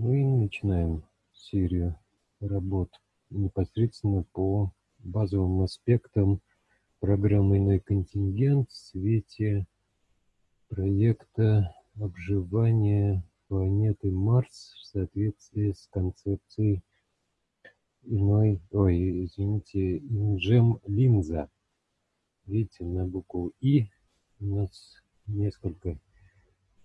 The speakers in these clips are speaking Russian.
Мы начинаем серию работ непосредственно по базовым аспектам программы «Иной контингент» в свете проекта обживания планеты Марс в соответствии с концепцией иной, ой, извините, инжем линза. Видите, на букву И у нас несколько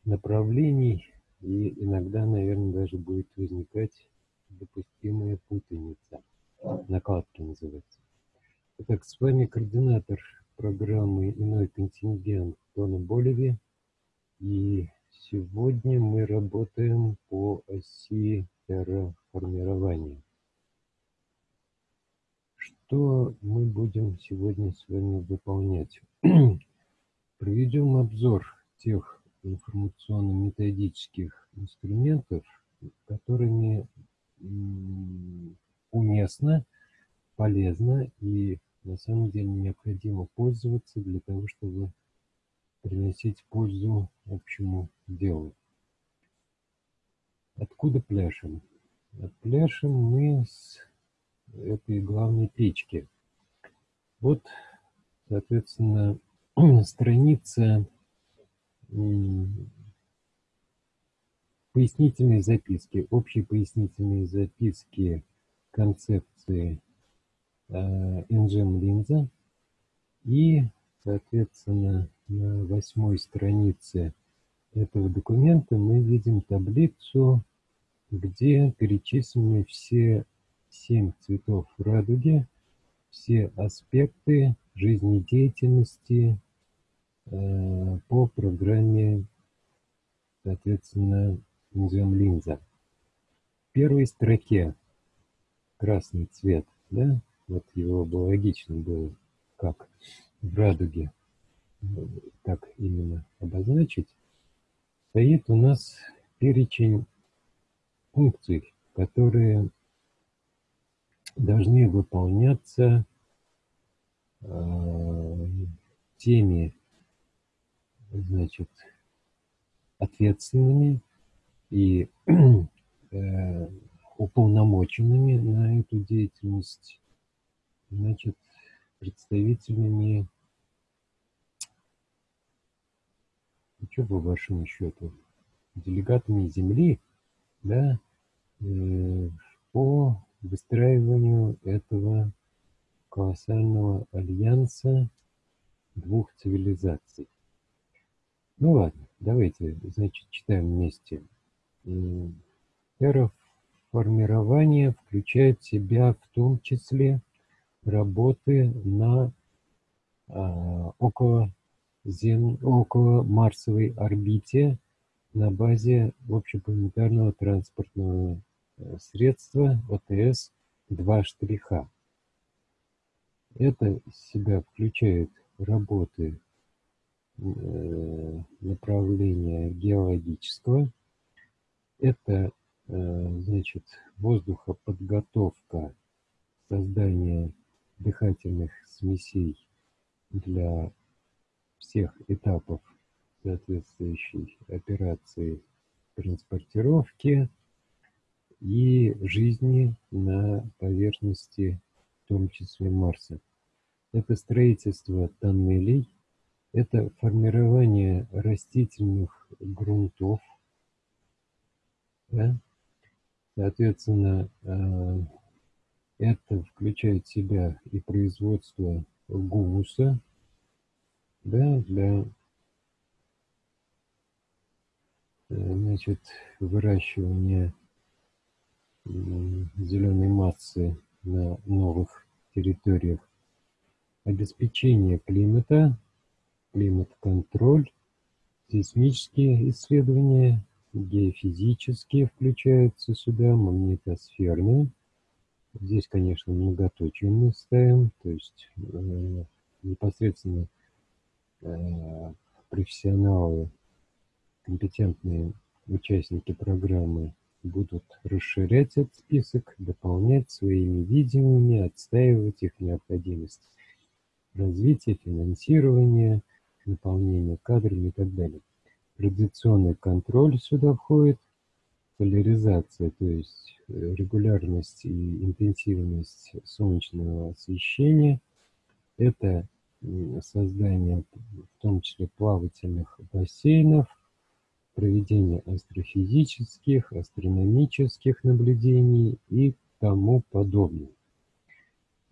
направлений, и иногда, наверное, даже будет возникать допустимая путаница. Накладки называется. Итак, с вами координатор программы «Иной контингент» Тона Болеви. И сегодня мы работаем по оси терраформирования. Что мы будем сегодня с вами выполнять? Проведем обзор тех информационно-методических инструментов, которыми уместно, полезно и на самом деле необходимо пользоваться для того, чтобы приносить пользу общему делу. Откуда пляшем? Пляшем мы с этой главной печки. Вот, соответственно, страница пояснительные записки, общие пояснительные записки концепции Engine линза и, соответственно, на восьмой странице этого документа мы видим таблицу, где перечислены все семь цветов радуги, все аспекты жизнедеятельности по программе, соответственно, назовем линза. В первой строке красный цвет, да, вот его бы логично было, как в радуге, так именно обозначить, стоит у нас перечень функций, которые должны выполняться э, теми, значит, ответственными и э, уполномоченными на эту деятельность, значит, представителями, что по вашему счету, делегатами Земли, да, э, по выстраиванию этого колоссального альянса двух цивилизаций. Ну ладно, давайте, значит, читаем вместе. Терраформирование включает в себя в том числе работы на а, около, зем, около Марсовой орбите на базе общепланетарного транспортного Э, средства ОТС два штриха. Это себя включает работы направления геологического. Это, э, значит, воздухоподготовка, создание дыхательных смесей для всех этапов соответствующей операции транспортировки, и жизни на поверхности, в том числе Марса. Это строительство тоннелей, это формирование растительных грунтов, да? соответственно, э, это включает в себя и производство гумуса да, для э, значит, выращивания зеленой массы на новых территориях, обеспечение климата, климат-контроль, сейсмические исследования, геофизические включаются сюда, магнитосферные. Здесь, конечно, многоточие мы ставим, то есть э, непосредственно э, профессионалы, компетентные участники программы будут расширять этот список, дополнять своими видениями, отстаивать их необходимость развития, финансирования, наполнения кадрами и так далее. Традиционный контроль сюда входит, поляризация, то есть э, регулярность и интенсивность солнечного освещения, это создание в том числе плавательных бассейнов, проведение астрофизических, астрономических наблюдений и тому подобное.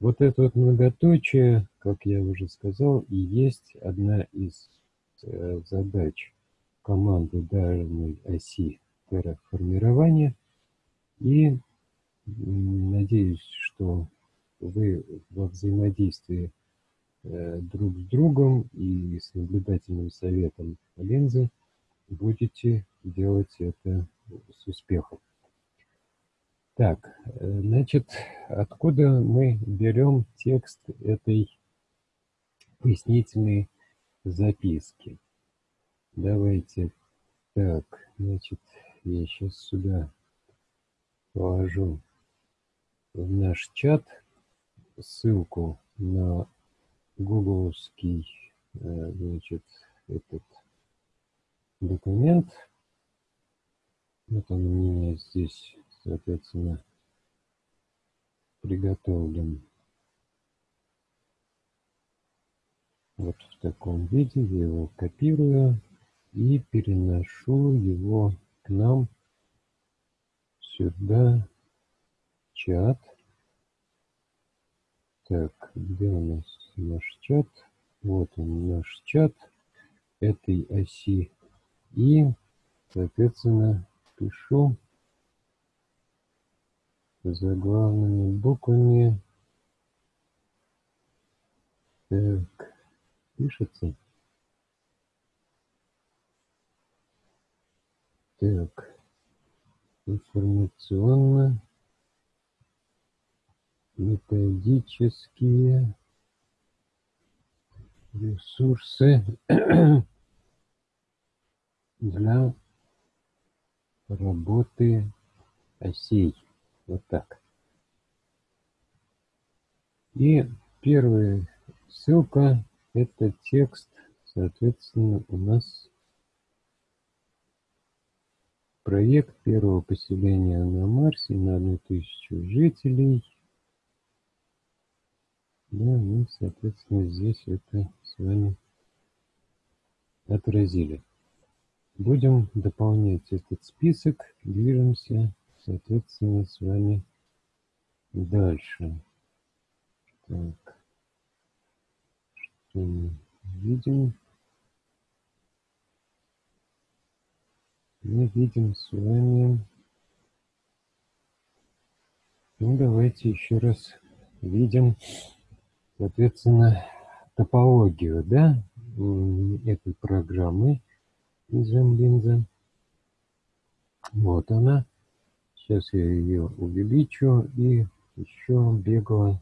Вот это вот многоточие, как я уже сказал, и есть одна из э, задач команды данной оси терраформирования. И надеюсь, что вы во взаимодействии э, друг с другом и с наблюдательным советом линзы будете делать это с успехом. Так, э, значит, откуда мы берем текст этой пояснительной записки? Давайте так, значит, я сейчас сюда положу в наш чат ссылку на гугловский, э, значит, этот документ. Вот он у меня здесь, соответственно, приготовлен. Вот в таком виде я его копирую и переношу его к нам сюда чат. Так, где у нас наш чат? Вот он наш чат этой оси. И, соответственно, пишу заглавными буквами. Так, пишется. Так, информационно методические ресурсы для работы осей. Вот так. И первая ссылка – это текст, соответственно, у нас проект первого поселения на Марсе на одну тысячу жителей. Да, мы, соответственно, здесь это с вами отразили. Будем дополнять этот список, движемся, соответственно, с вами дальше. Так, что мы видим? мы видим с вами... Ну, давайте еще раз видим, соответственно, топологию, да, этой программы из Jamlinza. Вот она. Сейчас я ее увеличу и еще бегло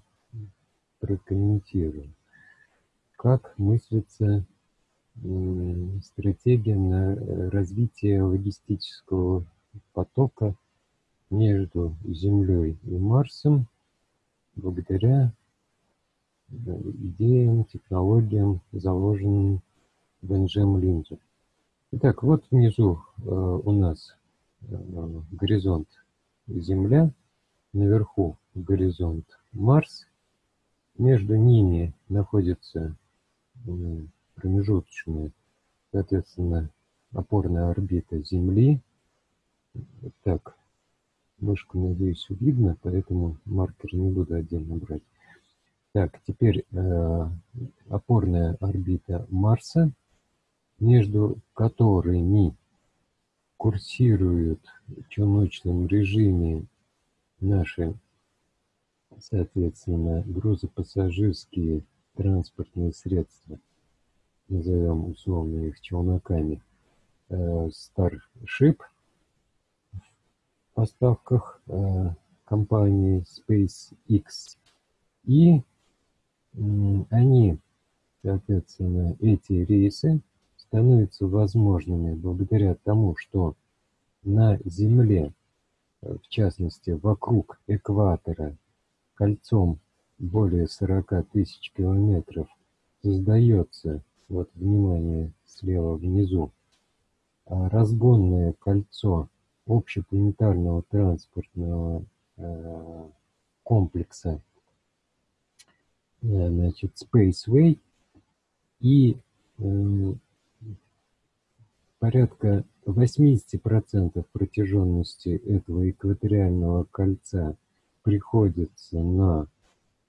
прокомментирую. Как мыслится стратегия на э, развитие логистического потока между Землей и Марсом благодаря э, идеям, технологиям, заложенным NGM линзе. Итак, вот внизу э, у нас горизонт Земля, наверху горизонт Марс, между ними находится промежуточная, соответственно, опорная орбита Земли. Так, мышку, надеюсь, видно, поэтому маркер не буду отдельно брать. Так, теперь э, опорная орбита Марса, между которыми курсируют в челночном режиме наши, соответственно, грузопассажирские транспортные средства назовем условно их челноками, э, Starship в поставках э, компании SpaceX. И они, соответственно, эти рейсы становятся возможными благодаря тому, что на Земле, э, в частности, вокруг экватора, кольцом более 40 тысяч километров, создается вот внимание слева внизу, а разгонное кольцо общепланетарного транспортного э, комплекса э, значит, Spaceway и порядка 80% протяженности этого экваториального кольца приходится на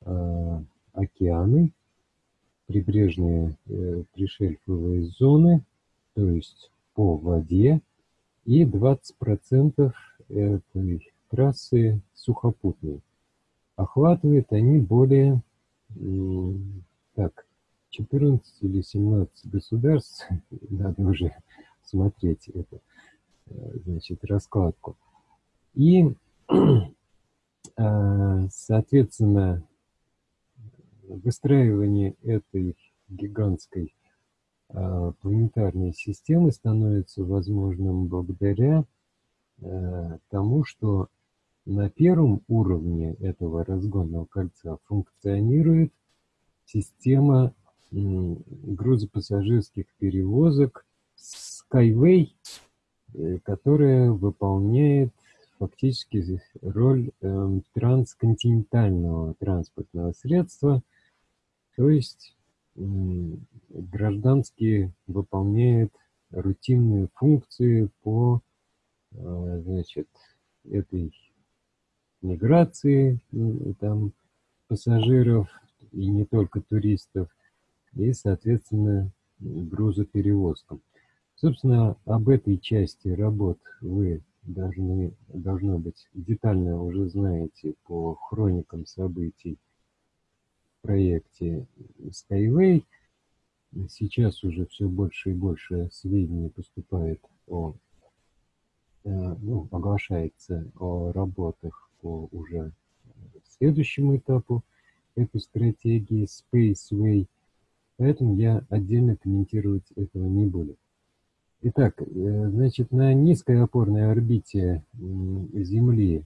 э, океаны, прибрежные э, пришельфовые зоны, то есть по воде, и 20% этой трассы сухопутные. Охватывают они более так, 14 или 17 государств, надо уже смотреть эту, э, значит, раскладку. И, а, соответственно, выстраивание этой гигантской а, планетарной системы становится возможным благодаря э, тому, что на первом уровне этого разгонного кольца функционирует система грузопассажирских перевозок Skyway, э, которая выполняет фактически роль э, трансконтинентального транспортного средства, то есть э, гражданский выполняет рутинные функции по э, значит, этой миграции там, пассажиров и не только туристов, и, соответственно, грузоперевозкам. Собственно, об этой части работ вы должны, должно быть, детально уже знаете по хроникам событий в проекте Skyway. Сейчас уже все больше и больше сведений поступает о, э, ну, оглашается о работах по уже следующему этапу этой стратегии Spaceway – Поэтому я отдельно комментировать этого не буду. Итак, э, значит, на низкой опорной орбите Земли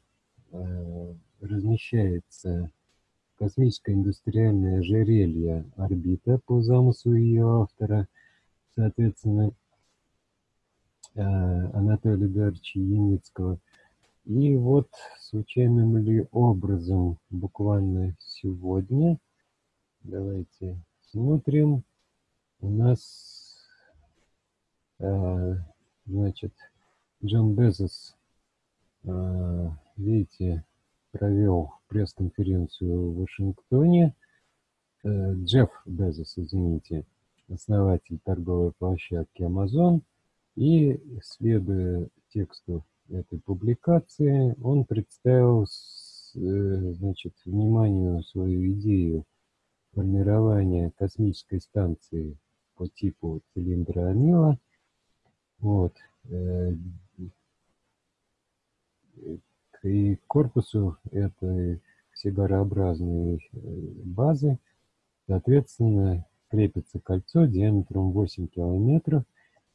э, размещается космическое индустриальное ожерелье орбита по замыслу ее автора, соответственно, э, Анатолия Эдуардовича Яницкого. И вот случайным ли образом буквально сегодня, давайте смотрим, у нас, значит, Джон Безос, э, видите, провел пресс-конференцию в Вашингтоне. Э, Джефф Безос, извините, основатель торговой площадки Amazon. И, следуя тексту этой публикации, он представил, значит, вниманию свою идею формирования космической станции по типу цилиндра Амила. Вот. Э, и к корпусу этой сигарообразной э, базы, соответственно, крепится кольцо диаметром 8 километров,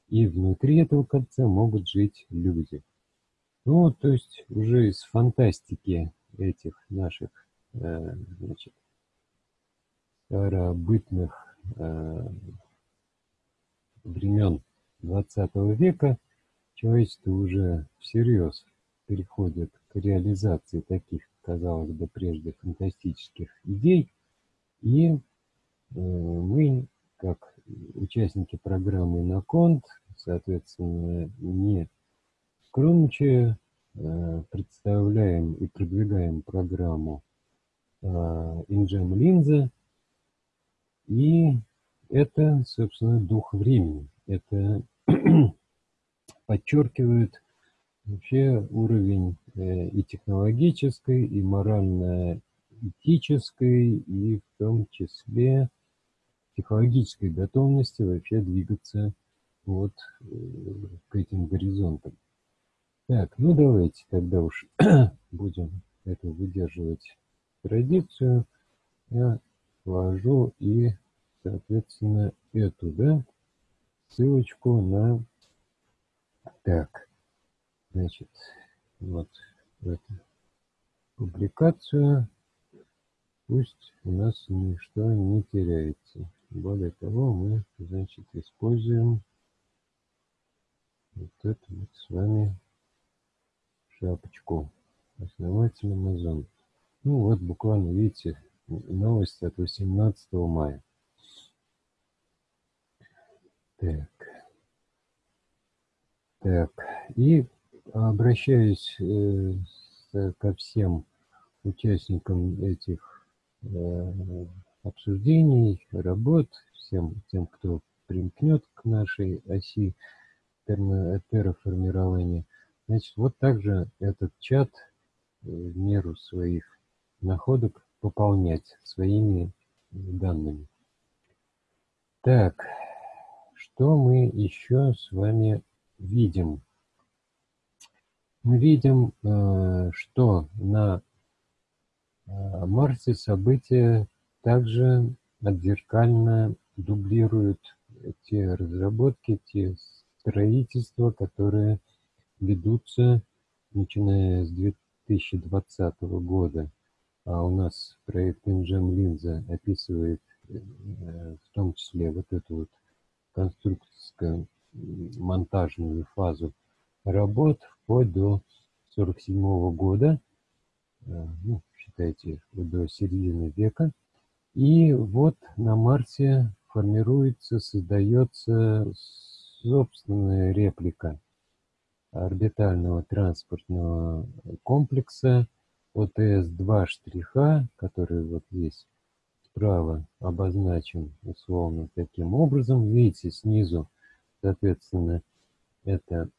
и внутри этого кольца могут жить люди. Ну, то есть уже из фантастики этих наших э, значит, старобытных времен XX века человечество уже всерьез переходит к реализации таких, казалось бы, прежде фантастических идей. И э, мы, как участники программы «Наконт», соответственно, не скромничая, э, представляем и продвигаем программу э, «Инджем Линза», и это, собственно, дух времени. Это подчеркивает вообще уровень э, и технологической, и морально-этической, и в том числе психологической готовности вообще двигаться вот э, к этим горизонтам. Так, ну давайте тогда уж будем это выдерживать традицию. Я ввожу и, соответственно, эту, да, ссылочку на, так, значит, вот эту публикацию. Пусть у нас ничто не теряется. Более того, мы, значит, используем вот это вот с вами шапочку основатель Amazon. Ну вот буквально, видите, новость от 18 мая. Так. Так, и обращаюсь э, ко всем участникам этих э, обсуждений, работ, всем тем, кто примкнет к нашей оси терраформирования. Значит, вот также этот чат э, в меру своих находок пополнять своими данными. Так, что мы еще с вами видим? Мы видим, э, что на э, Марсе события также отзеркально дублируют те разработки, те строительства, которые ведутся начиная с 2020 года. А у нас проект Engem Linza описывает э, в том числе вот эту вот конструкторскую монтажную фазу работ вплоть до 47 -го года, э, ну, считайте, до середины века. И вот на Марсе формируется, создается собственная реплика орбитального транспортного комплекса ОТС-2 штриха, который вот здесь справа обозначен условно таким образом. Видите, снизу, соответственно, это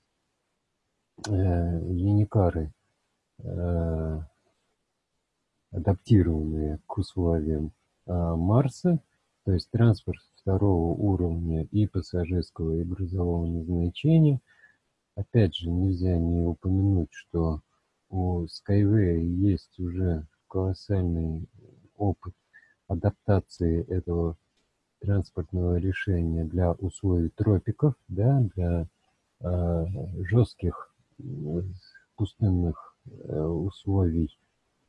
э, юникары, э, адаптированные к условиям э, Марса, то есть транспорт второго уровня и пассажирского и грузового назначения. Опять же, нельзя не упомянуть, что у Skyway есть уже колоссальный опыт адаптации этого транспортного решения для условий тропиков, да, для э, жестких пустынных э, условий.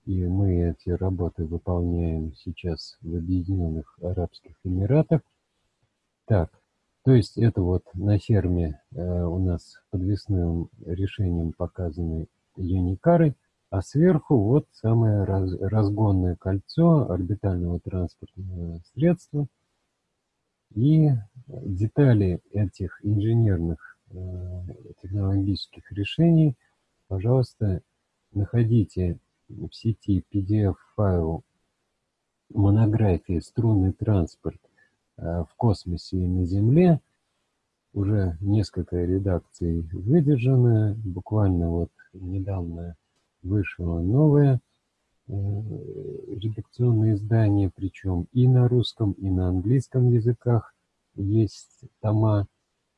И мы эти работы выполняем сейчас в Объединенных Арабских Эмиратах. Так, то есть это вот на ферме э, у нас подвесным решением показаны юникары, а сверху вот самое раз, разгонное кольцо орбитального транспортного средства. И детали этих инженерных э, технологических решений, пожалуйста, находите в сети PDF-файл монографии «Струнный транспорт э, в космосе и на Земле». Уже несколько редакций выдержаны, буквально вот недавно вышло новое э, редакционное издание, причем и на русском, и на английском языках есть тома.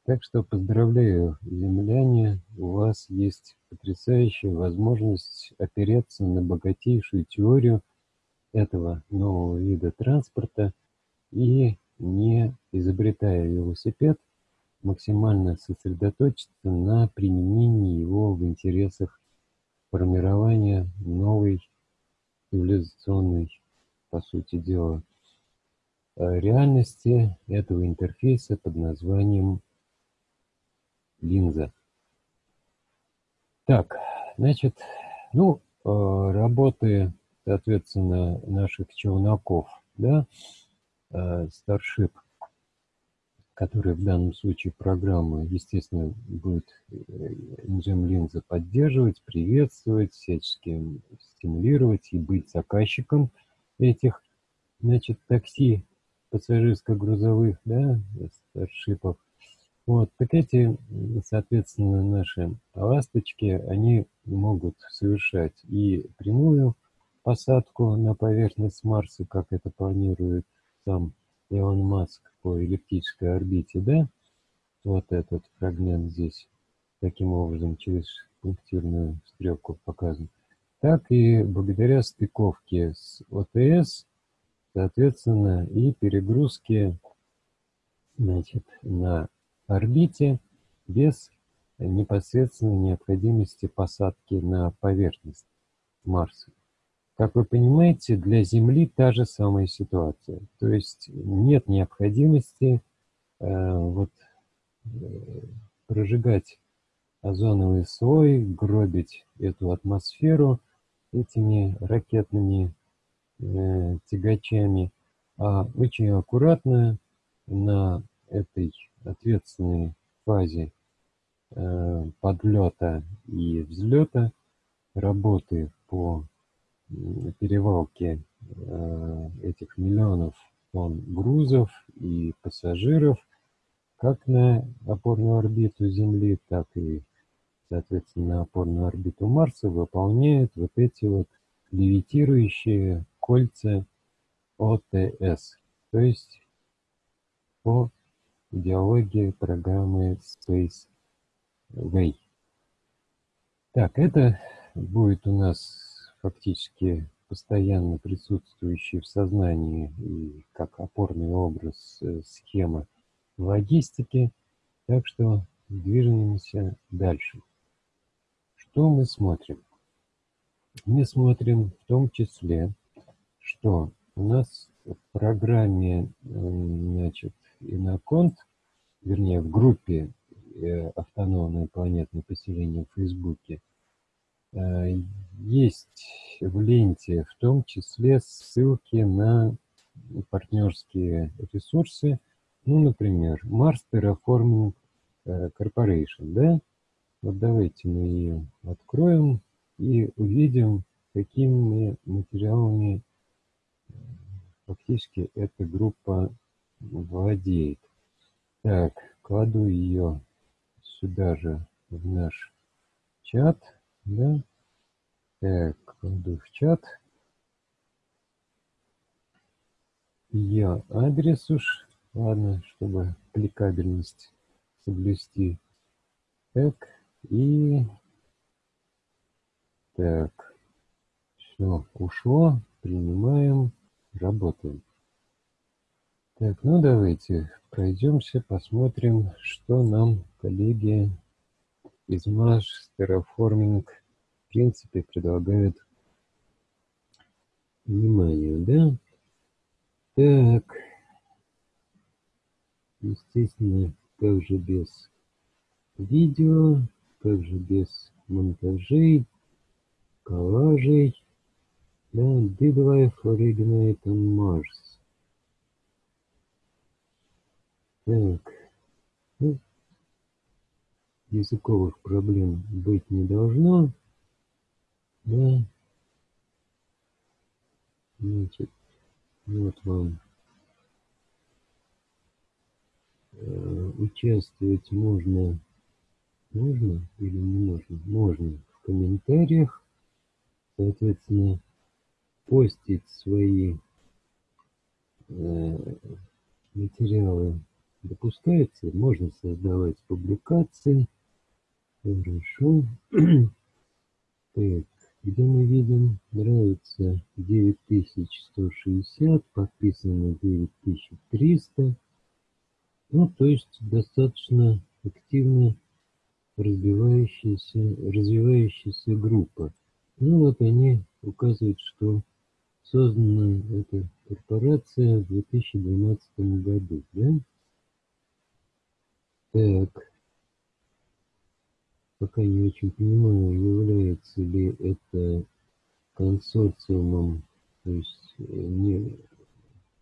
Так что поздравляю, земляне, у вас есть потрясающая возможность опереться на богатейшую теорию этого нового вида транспорта и, не изобретая велосипед, максимально сосредоточиться на применении его в интересах формирования новой цивилизационной, по сути дела, э, реальности этого интерфейса под названием линза. Так, значит, ну, э, работы, соответственно, наших челноков, да, э, Starship который в данном случае программа, естественно, будет Engine Linza поддерживать, приветствовать, всячески стимулировать и быть заказчиком этих, значит, такси пассажирско-грузовых, да, старшипов. Вот, так эти, соответственно, наши ласточки, они могут совершать и прямую посадку на поверхность Марса, как это планирует сам Илон Маск по эллиптической орбите, да, вот этот фрагмент здесь таким образом через пунктирную стрелку показан, так и благодаря стыковке с ОТС, соответственно, и перегрузке значит, на орбите без непосредственной необходимости посадки на поверхность Марса. Как вы понимаете, для Земли та же самая ситуация. То есть нет необходимости э, вот, э, прожигать озоновый слой, гробить эту атмосферу этими ракетными э, тягачами, а очень аккуратно на этой ответственной фазе э, подлета и взлета работы по перевалке э, этих миллионов тонн грузов и пассажиров как на опорную орбиту Земли, так и, соответственно, на опорную орбиту Марса выполняют вот эти вот левитирующие кольца ОТС, то есть по идеологии программы Space Way. Так, это будет у нас фактически постоянно присутствующий в сознании и как опорный образ э, схема логистики. Так что движемся дальше. Что мы смотрим? Мы смотрим в том числе, что у нас в программе значит, Иноконт, вернее в группе э, автономное планетное поселение в Фейсбуке, э, есть в ленте в том числе ссылки на партнерские ресурсы, ну, например, Mars Terraforming э, Corporation, да? Вот давайте мы ее откроем и увидим, какими материалами фактически эта группа владеет. Так, кладу ее сюда же в наш чат, да? Так, кладу в чат. Ее адрес уж, ладно, чтобы кликабельность соблюсти. Так, и... Так, все, ушло, принимаем, работаем. Так, ну давайте пройдемся, посмотрим, что нам коллеги из Маш Terraforming в принципе предлагают внимание, да? Так, естественно, как же без видео, как же без монтажей, коллажей, да, did life originate on Mars? Так, языковых проблем быть не должно. Да. Значит, вот вам э, участвовать можно, можно или не можно? Можно в комментариях, соответственно, постить свои э, материалы допускается, можно создавать публикации. Хорошо. Так, где мы видим, нравится 9160, подписано 9300. Ну, то есть достаточно активно развивающаяся, развивающаяся группа. Ну вот они указывают, что создана эта корпорация в 2012 году, да? Так. Пока не очень понимаю, является ли это консорциумом, то есть э, не,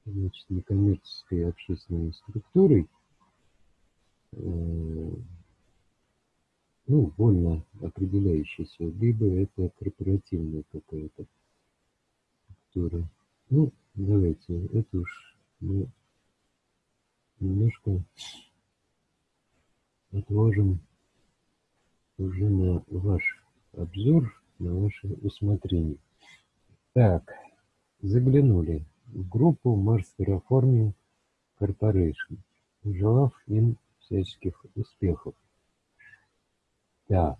значит, некоммерческой общественной структурой, э, ну, больно определяющейся, либо это корпоративная какая-то структура. Ну, давайте, это уж мы немножко отложим уже на ваш обзор, на ваше усмотрение. Так, заглянули в группу Mars Terraforming Corporation, желав им всяческих успехов. Так,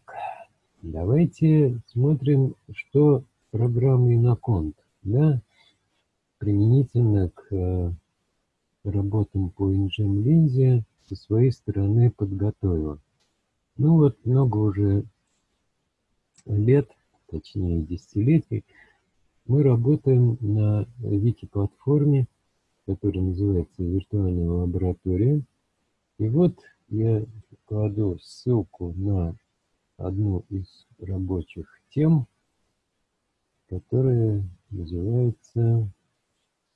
давайте смотрим, что программа Иноконт, да, применительно к э, работам по Lindsay со своей стороны подготовила. Ну вот много уже лет, точнее десятилетий, мы работаем на вики-платформе, которая называется «Виртуальная лаборатория». И вот я кладу ссылку на одну из рабочих тем, которая называется,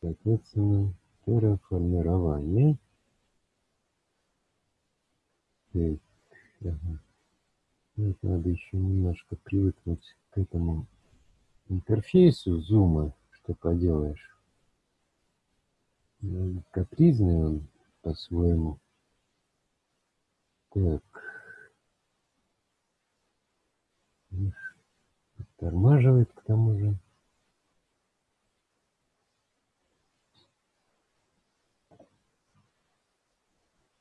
соответственно, терраформирование. Так, ага. Вот надо еще немножко привыкнуть к этому интерфейсу зума, что поделаешь. Капризный он по-своему. Так. Тормаживает к тому же.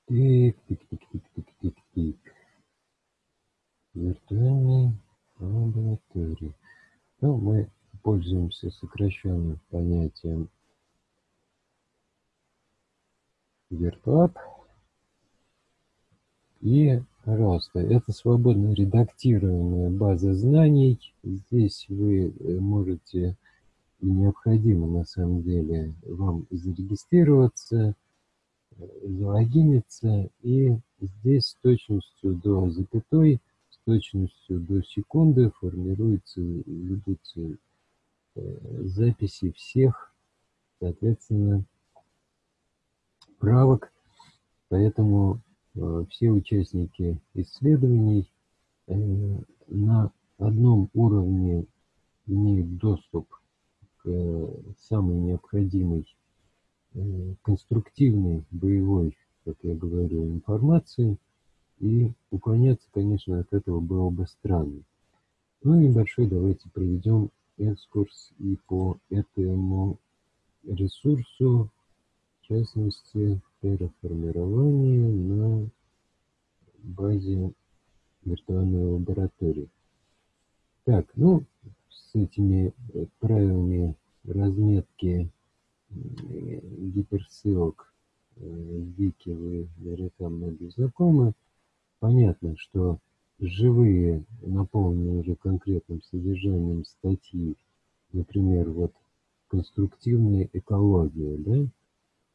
Тик, Виртуальной лаборатории. Ну, мы пользуемся сокращенным понятием виртуап. И, пожалуйста, это свободно редактируемая база знаний. Здесь вы э, можете и необходимо на самом деле вам зарегистрироваться, э, залогиниться, и здесь с точностью до запятой, точностью до секунды формируются, ведутся э, записи всех, соответственно, правок, поэтому Э, все участники исследований э, на одном уровне имеют доступ к самой необходимой конструктивной, боевой, как я говорю, информации, и уклоняться, конечно, от этого было бы странно. Ну, небольшой давайте проведем экскурс и по этому ресурсу, в частности, терраформирование на базе виртуальной лаборатории. Так, ну, с этими правилами разметки гиперссылок э, Вики вы наверняка многие знакомы. Понятно, что живые, наполненные конкретным содержанием статьи, например, вот конструктивная экология, да,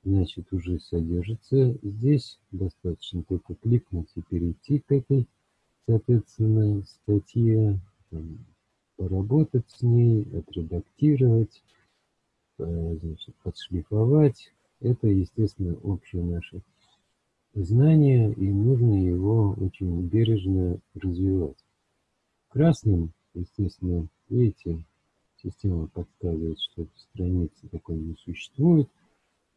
значит, уже содержится здесь. Достаточно только кликнуть и перейти к этой, соответственно, статье, там, поработать с ней, отредактировать, э, значит, подшлифовать. Это, естественно, общее наше знание, и нужно его очень бережно развивать. Красным, естественно, видите, система подсказывает, что страницы такой не существует.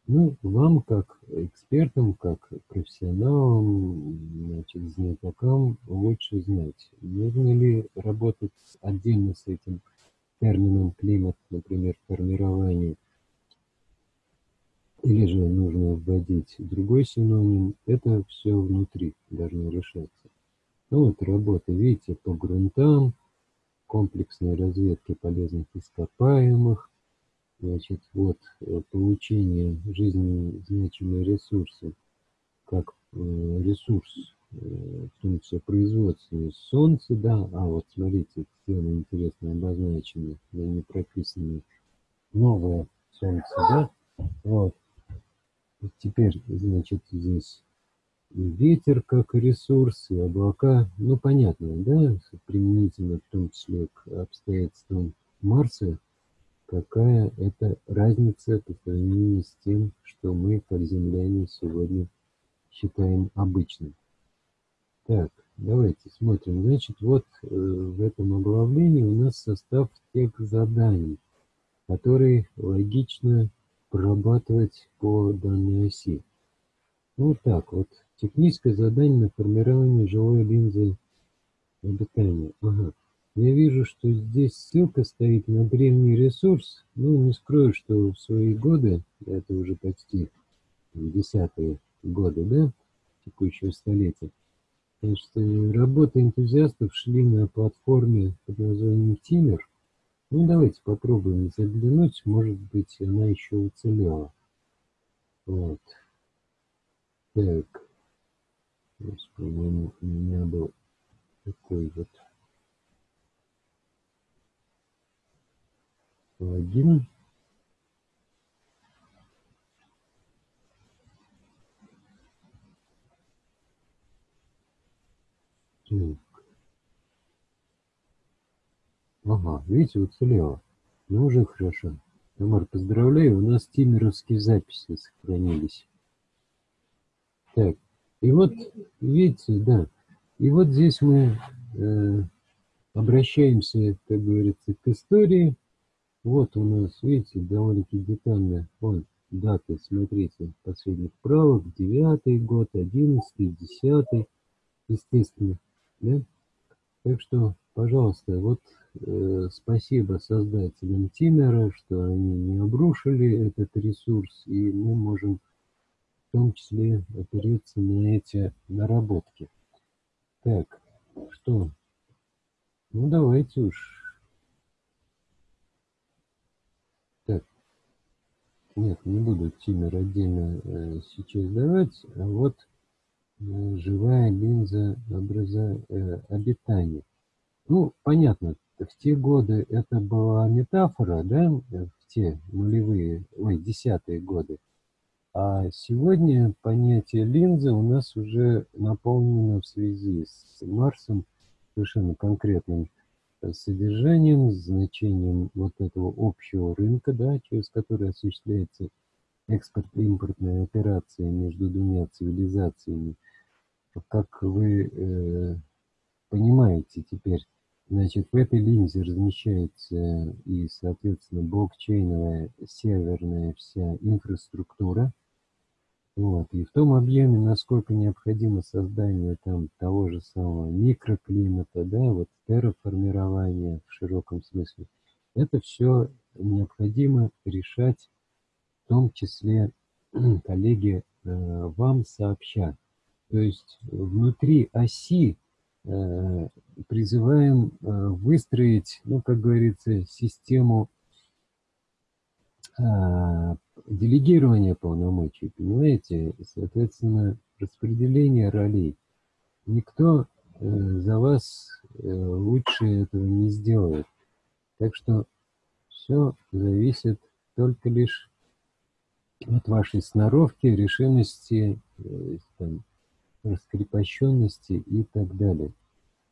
Ну, вам, как экспертам, как профессионалам, значит, знатокам, лучше знать, нужно ли работать отдельно с этим термином климат, например, формирование, или же нужно вводить другой синоним, это все внутри должно решаться. Ну вот работа, видите, по грунтам, комплексной разведки полезных ископаемых, Значит, вот э, получение жизненно значимые ресурсы, как э, ресурс, э, числе производственный, солнце, да, а вот смотрите, цены интересно обозначены, но не прописаны, новое солнце, да, вот. Теперь, значит, здесь ветер как ресурс, и облака, ну, понятно, да, применительно в том числе к обстоятельствам Марса, какая это разница по сравнению с тем, что мы, как земляне, сегодня считаем обычным. Так, давайте смотрим. Значит, вот э, в этом оглавлении у нас состав тех заданий, которые логично прорабатывать по данной оси. Вот так вот. Техническое задание на формирование живой линзы обитания. Ага. Я вижу, что здесь ссылка стоит на древний ресурс. Ну, не скрою, что в свои годы, это уже почти десятые годы, да, текущего столетия, значит, работы энтузиастов шли на платформе под названием Тимер. Ну, давайте попробуем заглянуть, может быть, она еще уцелела. Вот. Так. По-моему, у меня был такой вот логин Ага, видите, уцелело. Ну, уже хорошо. Тамар, поздравляю, у нас тимеровские записи сохранились. Так, и вот, видите, да, и вот здесь мы э, обращаемся, как говорится, к истории. Вот у нас, видите, довольно-таки детально, вон, даты, смотрите, последних правок, девятый год, одиннадцатый, десятый, естественно, да? Так что, пожалуйста, вот спасибо создателям Тимера, что они не обрушили этот ресурс, и мы можем в том числе опереться на эти наработки. Так, что? Ну, давайте уж. Так. Нет, не буду Тимер отдельно э, сейчас давать, а вот Э, живая линза образа, э, обитания. Ну, понятно, в те годы это была метафора, да, в те нулевые, ой, десятые годы. А сегодня понятие линзы у нас уже наполнено в связи с Марсом совершенно конкретным содержанием, значением вот этого общего рынка, да, через который осуществляется экспорт-импортная операция между двумя цивилизациями – как вы э, понимаете теперь, значит, в этой линзе размещается и, соответственно, блокчейновая серверная вся инфраструктура. Вот. И в том объеме, насколько необходимо создание там того же самого микроклимата, да, вот терраформирование в широком смысле, это все необходимо решать, в том числе, коллеги, э, вам сообща. То есть внутри оси призываем э, выстроить, ну, как говорится, систему э, делегирования полномочий, понимаете? Соответственно, распределение ролей. Никто э, за вас э, лучше этого не сделает. Так что все зависит только лишь от вашей сноровки, решимости, э, там, раскрепощенности и так далее.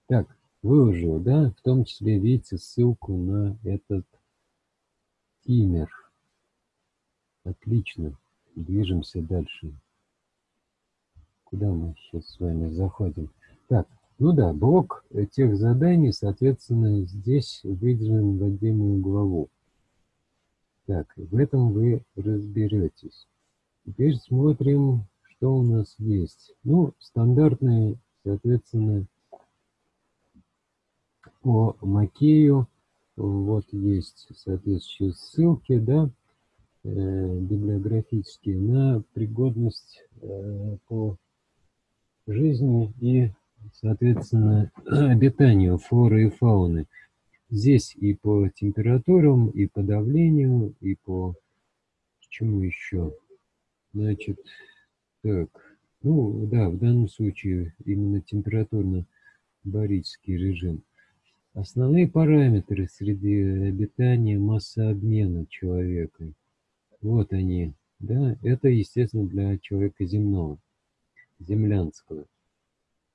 Так, выложил, да, в том числе видите ссылку на этот тимер. Отлично, движемся дальше. Куда мы сейчас с вами заходим? Так, ну да, блок тех заданий, соответственно, здесь выделен в отдельную главу. Так, в этом вы разберетесь. Теперь смотрим что у нас есть? Ну, стандартные, соответственно, по Макею, вот есть соответствующие ссылки, да, э, библиографические на пригодность э, по жизни и, соответственно, обитанию флоры и фауны. Здесь и по температурам, и по давлению, и по чему еще. Значит, так, ну да, в данном случае именно температурно-барический режим. Основные параметры среди обитания, масса обмена человека. Вот они, да, это, естественно, для человека земного, землянского.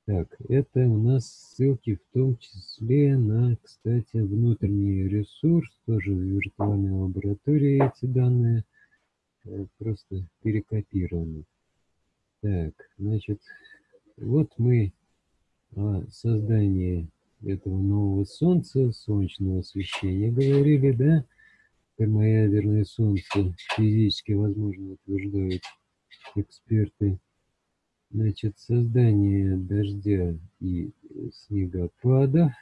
Так, это у нас ссылки в том числе на, кстати, внутренний ресурс, тоже в виртуальной лаборатории эти данные, э, просто перекопированы. Так, значит, вот мы о создании этого нового Солнца, солнечного освещения говорили, да? Термоядерное Солнце физически возможно утверждают эксперты. Значит, создание дождя и снегопадов.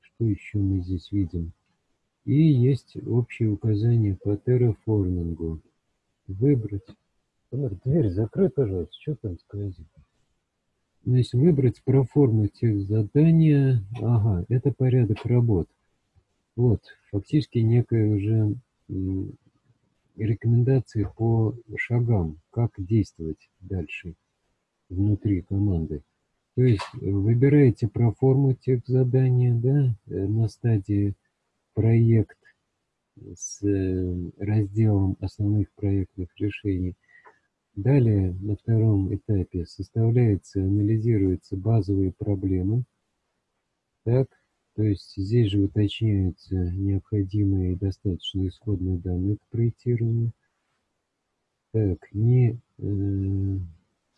Что еще мы здесь видим? И есть общие указания по терраформингу. Выбрать Тамара, дверь закрой, пожалуйста, что там сквозит? Значит, выбрать проформу тех задания. Ага, это порядок работ. Вот, фактически некая уже рекомендации по шагам, как действовать дальше внутри команды. То есть выбираете проформу тех задания, да, э, на стадии проект с э, разделом основных проектных решений – Далее, на втором этапе, составляются, анализируются базовые проблемы. Так, То есть здесь же уточняются необходимые и достаточно исходные данные к проектированию. Так, не э,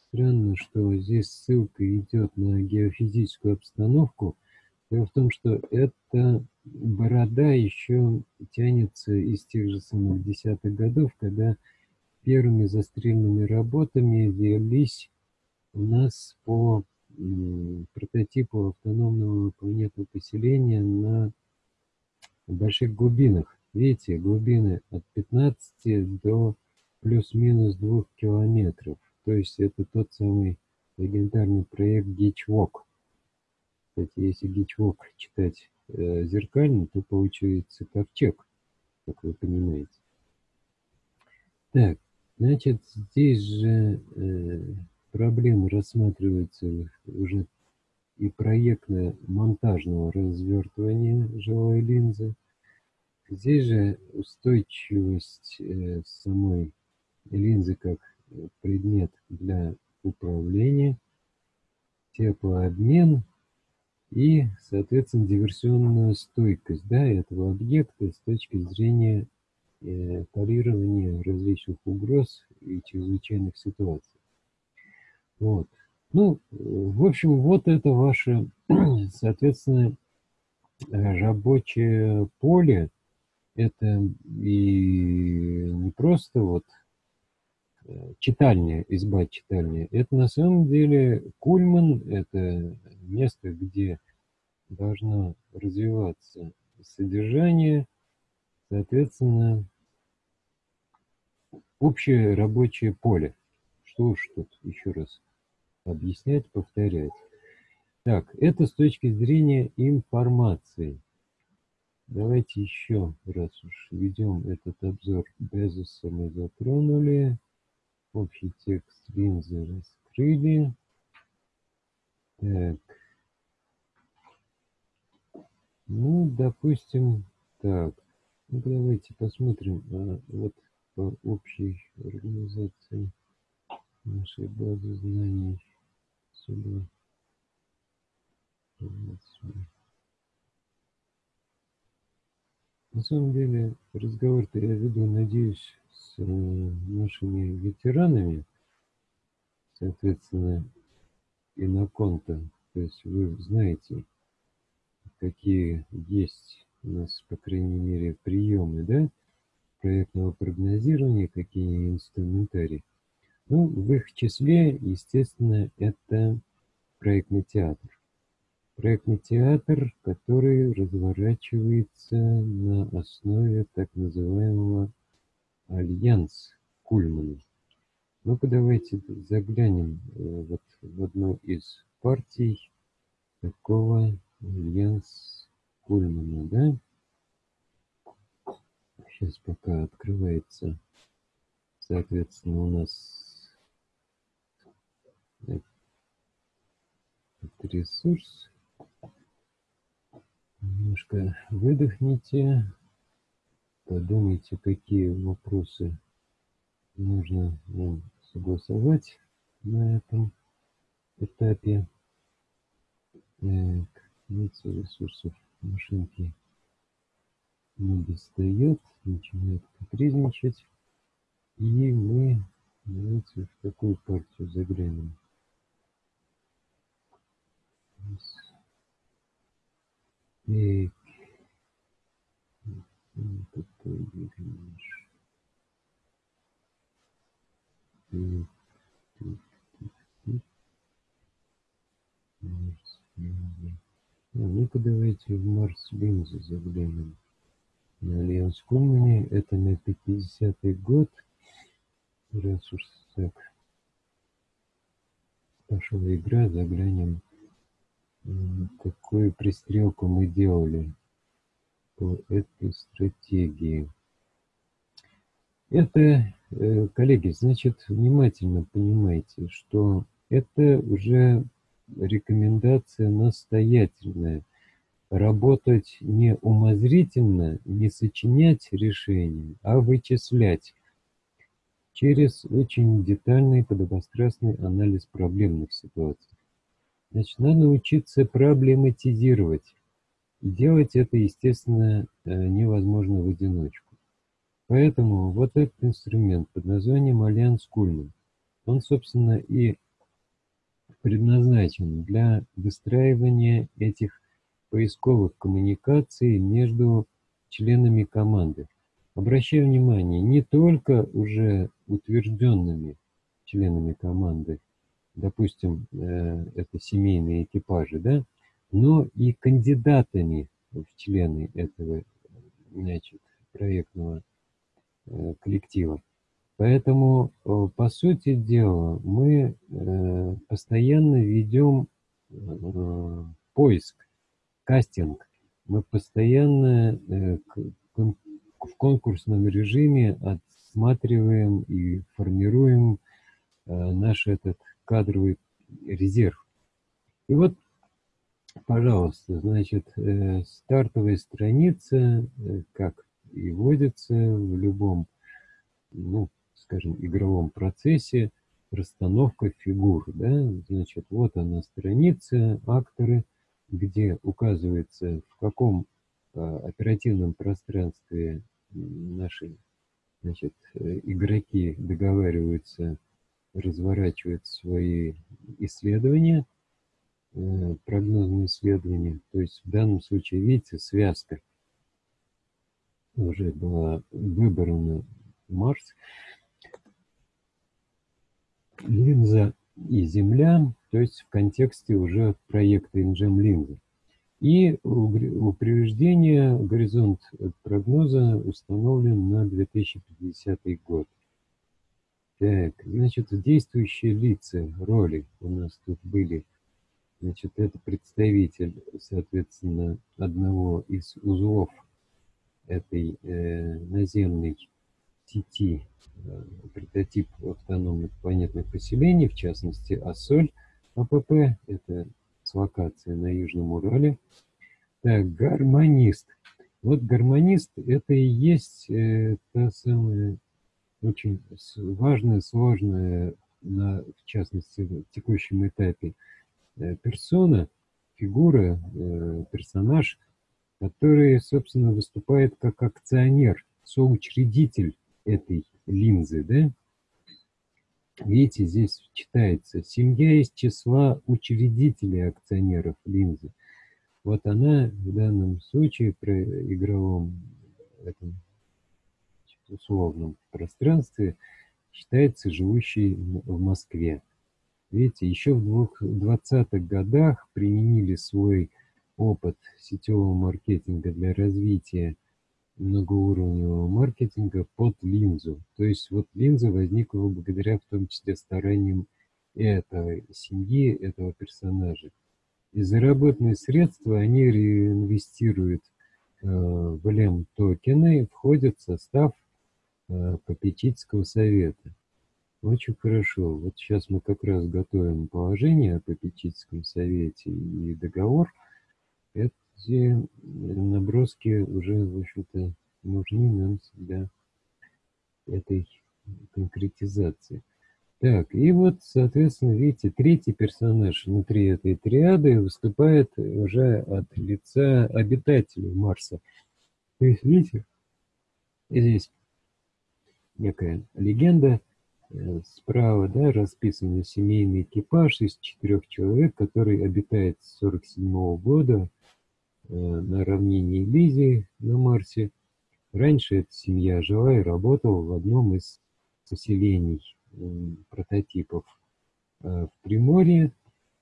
странно, что здесь ссылка идет на геофизическую обстановку. Дело в том, что эта борода еще тянется из тех же самых десятых годов, когда первыми застрельными работами велись у нас по прототипу автономного планетного поселения на больших глубинах. Видите, глубины от 15 до плюс-минус 2 километров. То есть это тот самый легендарный проект Гичвок. Кстати, если Гичвок читать э, зеркально, то получается ковчег, как вы понимаете. Так, значит, здесь же э, проблемы рассматриваются уже и проектно-монтажного развертывания живой линзы. Здесь же устойчивость э, самой линзы как предмет для управления, теплообмен и, соответственно, диверсионная стойкость да, этого объекта с точки зрения э, парирования различных угроз и чрезвычайных ситуаций. Вот. Ну, в общем, вот это ваше, соответственно, рабочее поле. Это и не просто вот э, читальня, изба читальня. Это на самом деле Кульман, это место, где должно развиваться содержание, соответственно, общее рабочее поле. Что уж тут еще раз объяснять, повторять. Так, это с точки зрения информации. Давайте еще раз уж ведем этот обзор Безоса мы затронули. Общий текст линзы раскрыли. Так. Ну, допустим, так. Ну, давайте посмотрим а, вот по общей организации нашей базы знаний сюда. На самом деле разговор-то я веду, надеюсь, с э, нашими ветеранами, соответственно, и на конто. То есть вы знаете, какие есть у нас, по крайней мере, приемы, да, проектного прогнозирования, какие инструментарии. Ну, в их числе, естественно, это проектный театр. Проектный театр, который разворачивается на основе так называемого альянс Кульмана. Ну-ка давайте заглянем э, вот в одну из партий такого альянс Кульмана, да? Сейчас пока открывается, соответственно, у нас этот ресурс. Немножко выдохните, подумайте, какие вопросы нужно нам согласовать на этом этапе. Так, ресурсов машинки не достает, начинает капризничать. И мы давайте в какую партию заглянем. Так. Какой выглядишь? Так, так, так, ну-ка давайте в Марс Линзу заглянем. На Альянс Кумани. Это на 50-й год. Раз уж так пошла игра, заглянем какую пристрелку мы делали по этой стратегии. Это, э, коллеги, значит, внимательно понимайте, что это уже рекомендация настоятельная. Работать не умозрительно, не сочинять решения, а вычислять через очень детальный подобострастный анализ проблемных ситуаций. Значит, надо учиться проблематизировать делать это, естественно, э, невозможно в одиночку. Поэтому вот этот инструмент под названием Альянс Кульман, он, собственно, и предназначен для выстраивания этих поисковых коммуникаций между членами команды. Обращаю внимание, не только уже утвержденными членами команды, допустим, э, это семейные экипажи, да, но и кандидатами в члены этого значит, проектного э, коллектива. Поэтому, э, по сути дела, мы постоянно ведем поиск, кастинг. Мы постоянно в конкурсном режиме отсматриваем и формируем наш этот кадровый резерв. И вот, пожалуйста, значит, стартовая страница, как и вводится в любом ну, скажем, игровом процессе расстановка фигур. Да? Значит, вот она страница, акторы, где указывается, в каком а, оперативном пространстве наши значит, игроки договариваются разворачивать свои исследования, э, прогнозные исследования. То есть в данном случае, видите, связка уже была выбрана Марс линза и Земля, то есть в контексте уже проекта Ingem линзы. И упреждение, горизонт прогноза установлен на 2050 год. Так, значит, действующие лица, роли у нас тут были. Значит, это представитель, соответственно, одного из узлов этой э, наземной сети э, прототип автономных планетных поселений, в частности АСОЛь АПП, это с локацией на Южном Урале. Так, гармонист. Вот гармонист это и есть э, та самая очень важная, сложная, на, в частности, в текущем этапе э, персона, фигура, э, персонаж, который, собственно, выступает как акционер, соучредитель этой линзы, да? Видите, здесь читается «семья из числа учредителей акционеров линзы». Вот она в данном случае при игровом этом условном пространстве считается живущей в Москве. Видите, еще в 20-х годах применили свой опыт сетевого маркетинга для развития многоуровневого маркетинга под линзу. То есть вот линза возникла благодаря в том числе стараниям этой семьи, этого персонажа. И заработанные средства они реинвестируют э, в LM-токены и входят в состав э, попечительского совета. Очень хорошо. Вот сейчас мы как раз готовим положение о попечительском совете и договор. Это где наброски уже, в общем-то, нужны нам для этой конкретизации. Так, и вот, соответственно, видите, третий персонаж внутри этой триады выступает уже от лица обитателей Марса. То есть, видите, здесь некая легенда, э, справа, да, расписан семейный экипаж из четырех человек, который обитает с 47 -го года Э, на равнине Элизии на Марсе. Раньше эта семья жила и работала в одном из поселений прототипов э, в Приморье.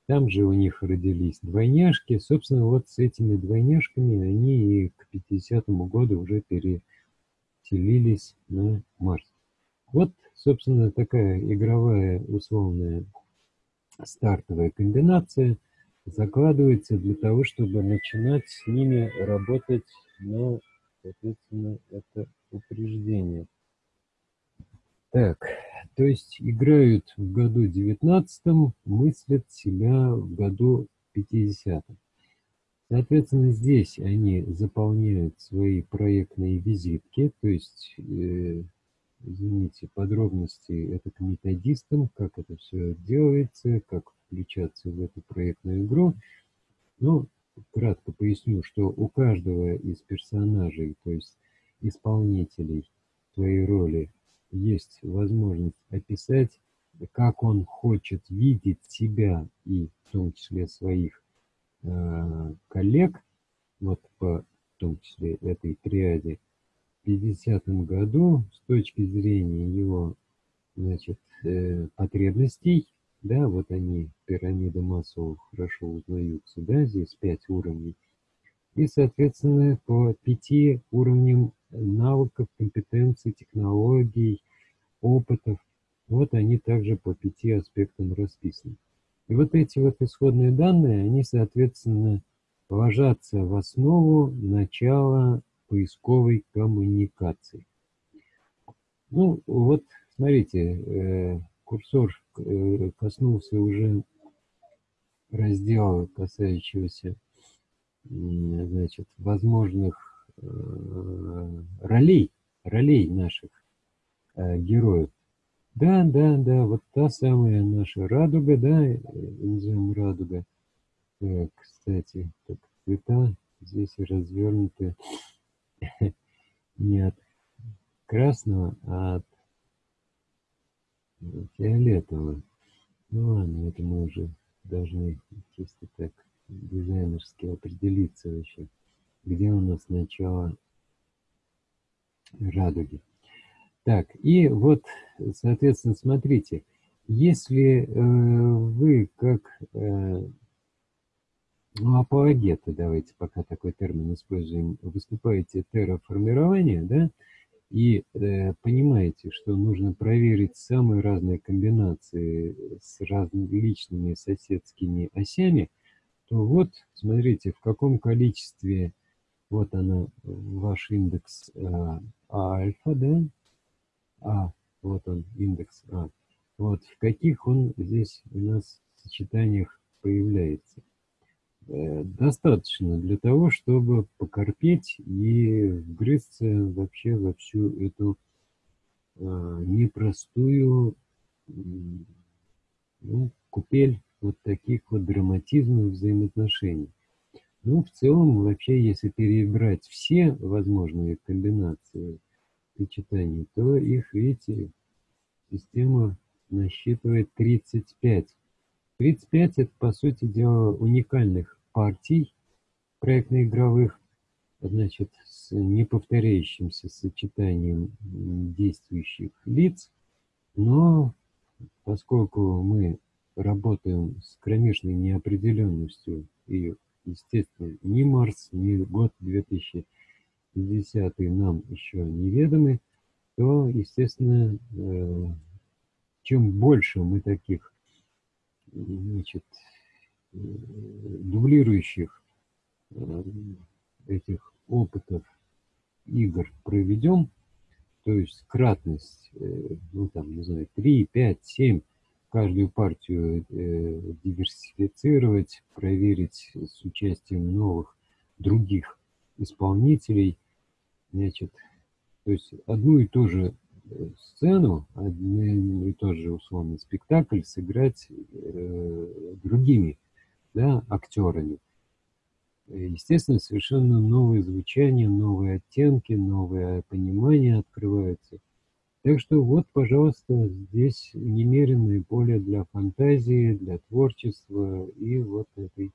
Там же у них родились двойняшки. Собственно, вот с этими двойняшками они и к 50 году уже переселились на Марс. Вот, собственно, такая игровая условная стартовая комбинация – закладывается для того, чтобы начинать с ними работать на, соответственно, это упреждение. Так, то есть играют в году 19 мыслят себя в году 50 -м. Соответственно, здесь они заполняют свои проектные визитки, то есть э, извините, подробности это к методистам, как это все делается, как включаться в эту проектную игру. Ну, кратко поясню, что у каждого из персонажей, то есть исполнителей твоей роли, есть возможность описать, как он хочет видеть себя и в том числе своих э, коллег, вот по в том числе этой триаде, в 50 году с точки зрения его значит, э, потребностей, да, вот они, пирамида Маслоу, хорошо узнаются, да, здесь пять уровней, и, соответственно, по пяти уровням навыков, компетенций, технологий, опытов, вот они также по пяти аспектам расписаны. И вот эти вот исходные данные, они, соответственно, ложатся в основу начала поисковой коммуникации. Ну, вот, смотрите, э, курсор коснулся уже раздела, касающегося значит, возможных э, ролей, ролей наших героев. Да, да, да, вот та самая наша радуга, да, назовем радуга. Так, кстати, так, цвета здесь развернуты не от красного, а от фиолетового. Ну ладно, это мы уже должны чисто так дизайнерски определиться вообще, где у нас начало радуги. Так, и вот, соответственно, смотрите, если э, вы как э, ну, апологеты, давайте пока такой термин используем, выступаете терраформирование, да, и э, понимаете, что нужно проверить самые разные комбинации с различными соседскими осями, то вот, смотрите, в каком количестве, вот она, ваш индекс э, альфа, да, а, вот он, индекс А. Вот в каких он здесь у нас сочетаниях появляется. Э, достаточно для того, чтобы покорпеть и вгрызться вообще во всю эту э, непростую ну, купель вот таких вот драматизмов взаимоотношений. Ну, в целом, вообще, если перебрать все возможные комбинации сочетаний, то их, видите, система насчитывает 35. 35 это, по сути дела, уникальных партий проектно-игровых, значит, с неповторяющимся сочетанием действующих лиц, но поскольку мы работаем с кромешной неопределенностью и, естественно, ни Марс, ни год 2000 десятые нам еще неведомы, то, естественно, э, чем больше мы таких значит, э, дублирующих э, этих опытов игр проведем, то есть кратность, ну там, не знаю, 3, 5, 7, каждую партию диверсифицировать, проверить с участием новых других исполнителей, значит, то есть одну и ту же э, сцену, один и тот же условный спектакль сыграть э, другими да, актерами. Естественно, совершенно новые звучания, новые оттенки, новое понимание открываются. Так что вот, пожалуйста, здесь немеренное поле для фантазии, для творчества и вот этой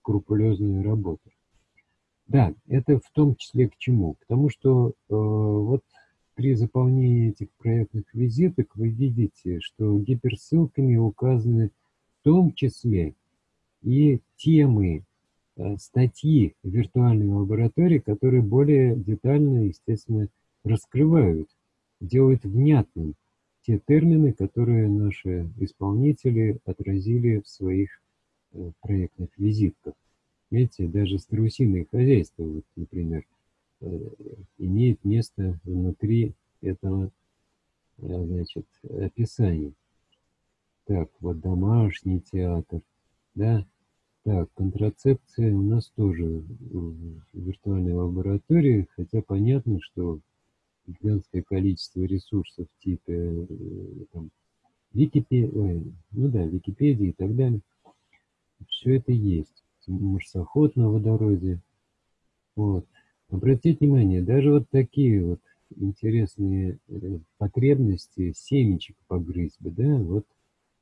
скрупулезной работы. Да, это в том числе к чему? К тому, что э, вот при заполнении этих проектных визиток вы видите, что гиперссылками указаны в том числе и темы, э, статьи виртуальной лаборатории, которые более детально, естественно, раскрывают, делают внятным те термины, которые наши исполнители отразили в своих э, проектных визитках. Видите, даже страусиное хозяйство, вот, например, имеет место внутри этого, э, значит, описания. Так, вот домашний театр, да. Так, контрацепция у нас тоже в виртуальной лаборатории, хотя понятно, что гигантское количество ресурсов типа э, там, Википедии, ну да, Википедии и так далее, все это есть. марсоход на водороде. Вот. Обратите внимание, даже вот такие вот интересные э, потребности семечек погрызть бы, да, вот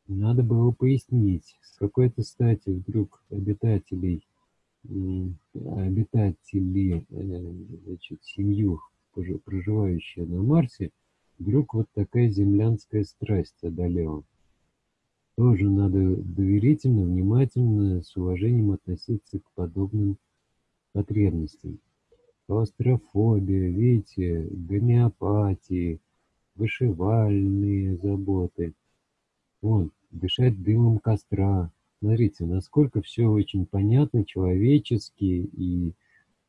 надо было пояснить, с какой-то стати вдруг обитателей, обитатели, э, значит, семью, проживающие на Марсе, вдруг вот такая землянская страсть одолела. Тоже надо доверительно, внимательно, с уважением относиться к подобным потребностям. Клаустрофобия, видите, гомеопатии, вышивальные заботы. Вон, дышать дымом костра. Смотрите, насколько все очень понятно, человечески, и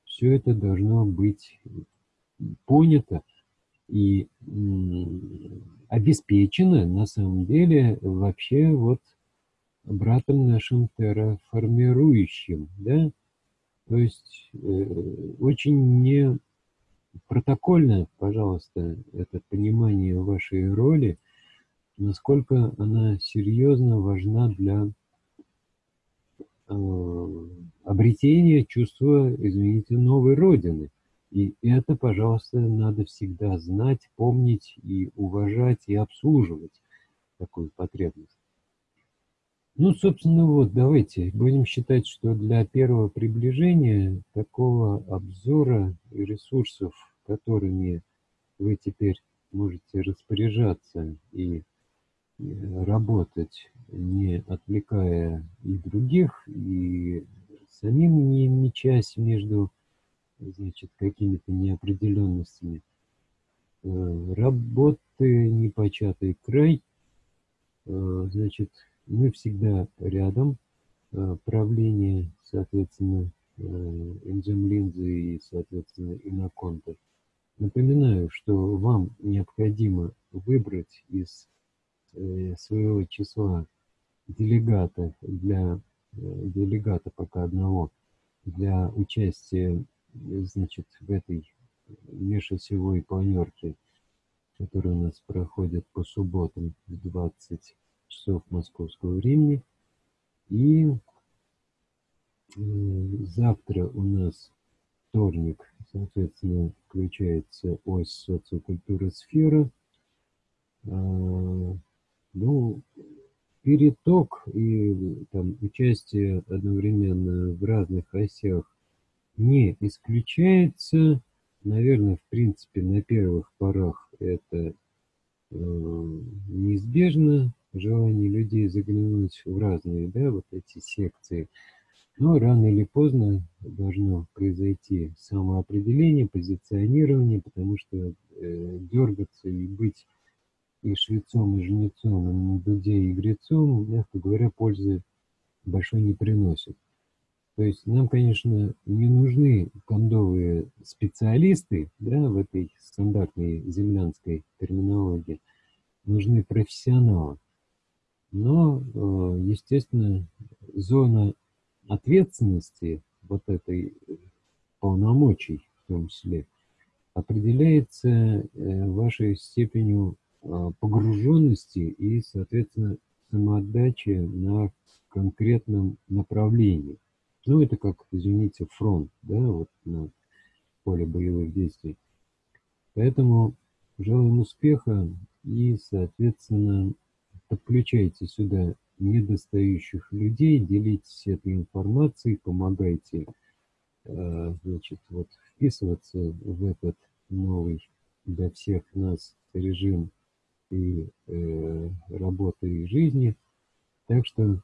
все это должно быть понято и обеспечено, на самом деле, вообще вот братом нашим терраформирующим, да, то есть э, очень не протокольно, пожалуйста, это понимание вашей роли – насколько она серьезно важна для э, обретения чувства, извините, новой Родины. И это, пожалуйста, надо всегда знать, помнить и уважать, и обслуживать такую потребность. Ну, собственно, вот, давайте будем считать, что для первого приближения такого обзора и ресурсов, которыми вы теперь можете распоряжаться и работать, не отвлекая и других, и самим не мечась между значит, какими-то неопределенностями. Э, работы непочатый край. Э, значит, мы всегда рядом. Э, правление, соответственно, энджем-линзы и, соответственно, иноконта. Напоминаю, что вам необходимо выбрать из Э, своего числа делегата для э, делегата пока одного для участия значит в этой межосевой планерке которая у нас проходит по субботам в 20 часов московского времени. И э, завтра у нас вторник соответственно включается ось социокультура сфера а, ну, переток и там, участие одновременно в разных осях не исключается. Наверное, в принципе, на первых порах это э, неизбежно, желание людей заглянуть в разные, да, вот эти секции. Но рано или поздно должно произойти самоопределение, позиционирование, потому что э, дергаться и быть и швецом, и жнецом, и дуде, и грецом, мягко говоря, пользы большой не приносит. То есть нам, конечно, не нужны кондовые специалисты да, в этой стандартной землянской терминологии, нужны профессионалы. Но, э, естественно, зона ответственности вот этой полномочий в том числе определяется э, вашей степенью погруженности и, соответственно, самоотдачи на конкретном направлении. Ну, это как, извините, фронт, да, вот на поле боевых действий. Поэтому желаем успеха и, соответственно, подключайте сюда недостающих людей, делитесь этой информацией, помогайте, а, значит, вот вписываться в этот новый для всех нас режим и э, работы, и жизни. Так что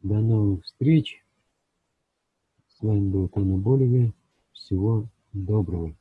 до новых встреч. С вами был Тана Болеви. Всего доброго.